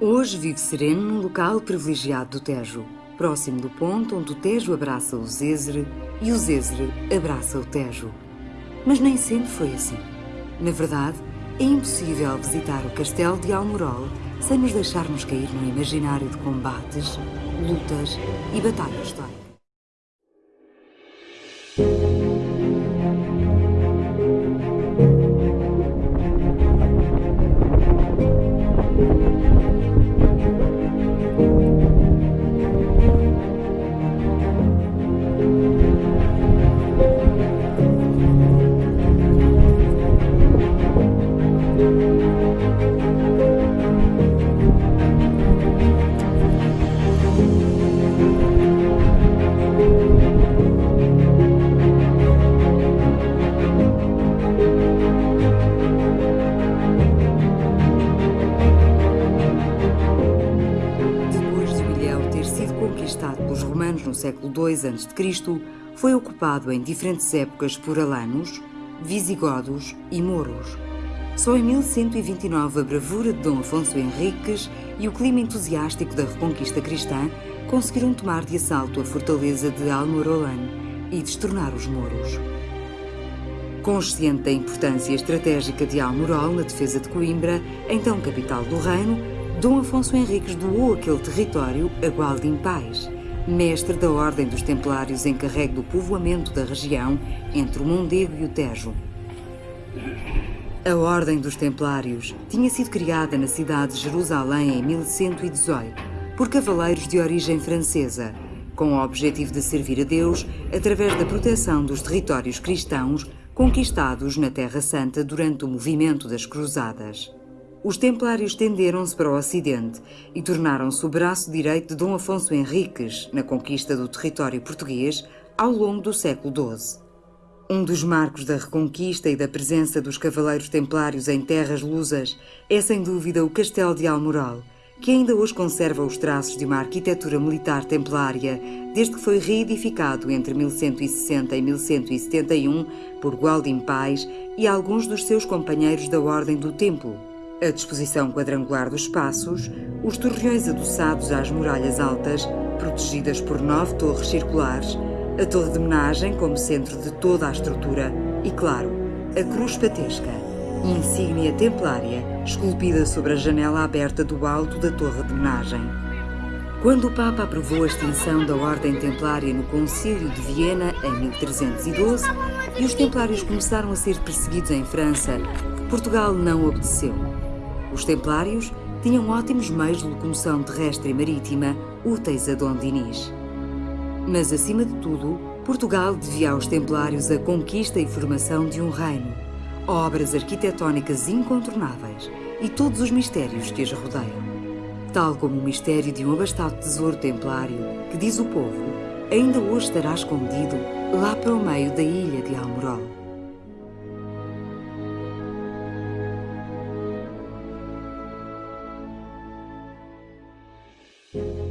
Hoje vive sereno num local privilegiado do Tejo, próximo do ponto onde o Tejo abraça o Zézere e o Zézere abraça o Tejo. Mas nem sempre foi assim. Na verdade, é impossível visitar o castelo de Almorol sem nos deixarmos cair no imaginário de combates, lutas e batalhas históricas. No século II a.C., foi ocupado em diferentes épocas por alanos, visigodos e mouros. Só em 1129 a bravura de Dom Afonso Henriques e o clima entusiástico da reconquista cristã conseguiram tomar de assalto a fortaleza de Almorolan e destornar os mouros. Consciente da importância estratégica de Almorol na defesa de Coimbra, então capital do reino, Dom Afonso Henriques doou aquele território a Gualdim Pais, mestre da Ordem dos Templários encarregue do povoamento da região entre o Mondego e o Tejo. A Ordem dos Templários tinha sido criada na cidade de Jerusalém em 1118 por cavaleiros de origem francesa, com o objetivo de servir a Deus através da proteção dos territórios cristãos conquistados na Terra Santa durante o movimento das Cruzadas. Os templários tenderam-se para o Ocidente e tornaram-se o braço direito de Dom Afonso Henriques na conquista do território português ao longo do século XII. Um dos marcos da reconquista e da presença dos cavaleiros templários em terras lusas é sem dúvida o Castelo de Almoral, que ainda hoje conserva os traços de uma arquitetura militar templária, desde que foi reedificado entre 1160 e 1171 por Gualdim Pais e alguns dos seus companheiros da Ordem do Templo. A disposição quadrangular dos espaços, os torreões adoçados às muralhas altas, protegidas por nove torres circulares, a torre de menagem como centro de toda a estrutura e, claro, a cruz patesca, insígnia templária esculpida sobre a janela aberta do alto da torre de menagem. Quando o Papa aprovou a extinção da Ordem Templária no Concílio de Viena em 1312 e os templários começaram a ser perseguidos em França, Portugal não obedeceu. Os templários tinham ótimos meios de locomoção terrestre e marítima úteis a Dom Dinis. Mas, acima de tudo, Portugal devia aos templários a conquista e formação de um reino, obras arquitetónicas incontornáveis e todos os mistérios que as rodeiam. Tal como o mistério de um abastado tesouro templário que, diz o povo, ainda hoje estará escondido lá para o meio da ilha de Almorol. You